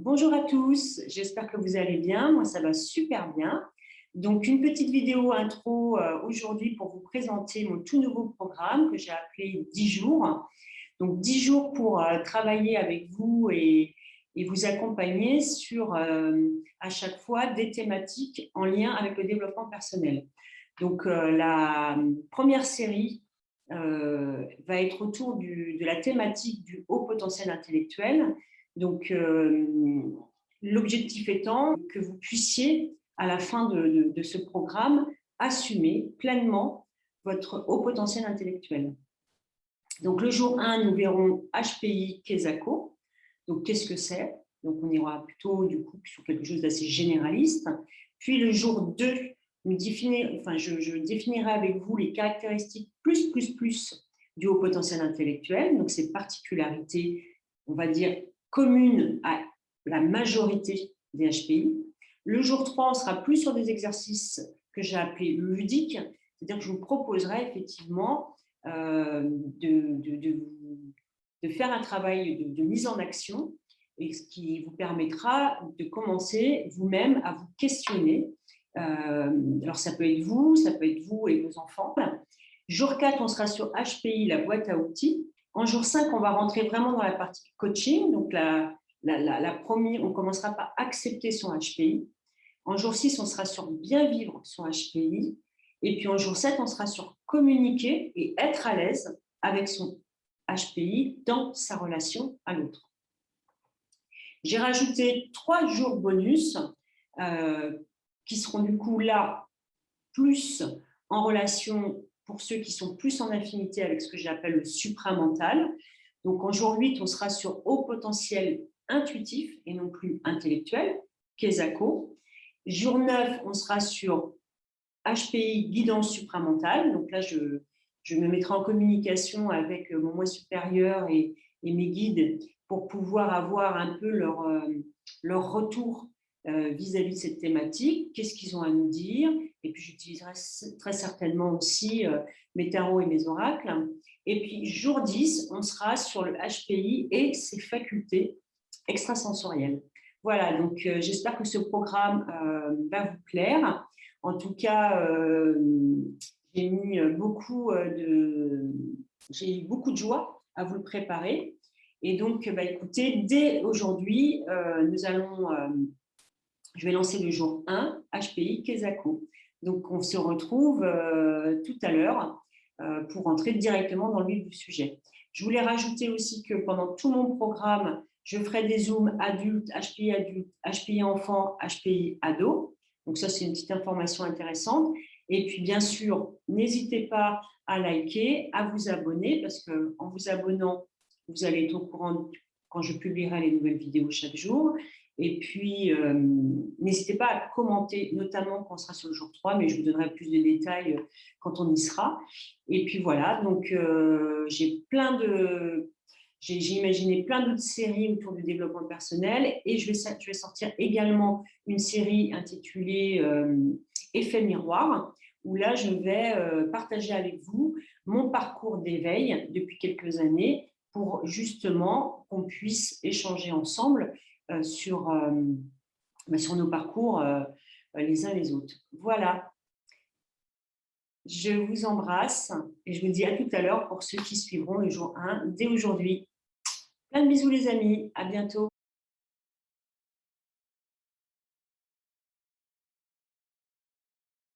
Bonjour à tous, j'espère que vous allez bien. Moi, ça va super bien. Donc, une petite vidéo intro euh, aujourd'hui pour vous présenter mon tout nouveau programme que j'ai appelé 10 jours. Donc, 10 jours pour euh, travailler avec vous et, vous accompagner sur, euh, à chaque fois, des thématiques en lien avec le développement personnel. Donc, la première série va être autour de la thématique du haut potentiel intellectuel donc, euh, l'objectif étant que vous puissiez, à la fin de, ce programme, assumer pleinement votre haut potentiel intellectuel. Donc, le jour 1, nous verrons HPI Kesako. Donc, qu'est-ce que c'est? Donc, on ira plutôt du coup sur quelque chose d'assez généraliste. Puis, le jour 2, nous enfin, je, je, définirai avec vous les caractéristiques plus, plus, plus du haut potentiel intellectuel. Donc, ces particularités, on va dire, commune à la majorité des HPI. Le jour 3, on sera plus sur des exercices que j'ai appelés ludiques, c'est-à-dire que je vous proposerai effectivement euh, de, de, faire un travail de, mise en action et ce qui vous permettra de commencer vous-même à vous questionner. Euh, alors, ça peut être vous, ça peut être vous et vos enfants. Jour 4, on sera sur HPI, la boîte à outils. En jour 5, on va rentrer vraiment dans la partie coaching. Donc, la, la, première, on commencera par accepter son HPI. En jour 6, on sera sur bien vivre son HPI. Et puis en jour 7, on sera sur communiquer et être à l'aise avec son HPI dans sa relation à l'autre. J'ai rajouté trois jours bonus euh, qui seront du coup là plus en relation pour ceux qui sont plus en affinité avec ce que j'appelle le supramental. Donc, en jour 8, on sera sur haut potentiel intuitif et non plus intellectuel, Kesako. Jour 9, on sera sur HPI, guidance supramentale. Donc là, je, me mettrai en communication avec mon moi supérieur et, et mes guides pour pouvoir avoir un peu leur, euh, leur retour euh, vis-à-vis de cette thématique, qu'est-ce qu'ils ont à nous dire, et puis j'utiliserai très certainement aussi euh, mes tarots et mes oracles. Et puis jour 10, on sera sur le HPI et ses facultés extrasensorielles. Voilà, donc euh, j'espère que ce programme va vous plaire. En tout cas, j'ai mis beaucoup de, j'ai eu beaucoup de joie à vous le préparer. Et donc, bah, écoutez, dès aujourd'hui, nous allons je vais lancer le jour 1, HPI Kesako. Donc, on se retrouve euh, tout à l'heure euh, pour entrer directement dans le vif du sujet. Je voulais rajouter aussi que pendant tout mon programme, je ferai des zooms adultes, HPI adultes, HPI enfants, HPI ados. Donc ça, c'est une petite information intéressante. Et puis, bien sûr, n'hésitez pas à liker, à vous abonner, parce qu'en vous abonnant, vous allez être au courant quand je publierai les nouvelles vidéos chaque jour. Et puis, euh, n'hésitez pas à commenter, notamment quand on sera sur le jour 3, mais je vous donnerai plus de détails euh, quand on y sera. Et puis voilà, donc euh, j'ai plein de... J'ai imaginé plein d'autres séries autour du développement personnel et je vais, je vais sortir également une série intitulée Effet miroir, où là, je vais partager avec vous mon parcours d'éveil depuis quelques années pour justement qu'on puisse échanger ensemble euh, sur, euh, bah, sur nos parcours euh, les uns les autres. Voilà. Je vous embrasse et je vous dis à tout à l'heure pour ceux qui suivront le jour 1 dès aujourd'hui. Plein de bisous les amis, à bientôt.